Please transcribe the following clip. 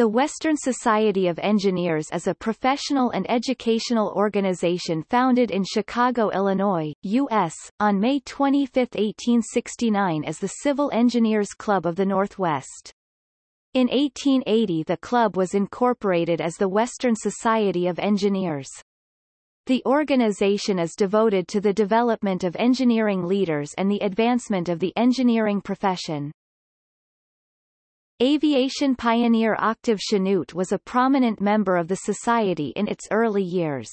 The Western Society of Engineers is a professional and educational organization founded in Chicago, Illinois, U.S., on May 25, 1869 as the Civil Engineers Club of the Northwest. In 1880 the club was incorporated as the Western Society of Engineers. The organization is devoted to the development of engineering leaders and the advancement of the engineering profession. Aviation pioneer Octave Chanute was a prominent member of the society in its early years.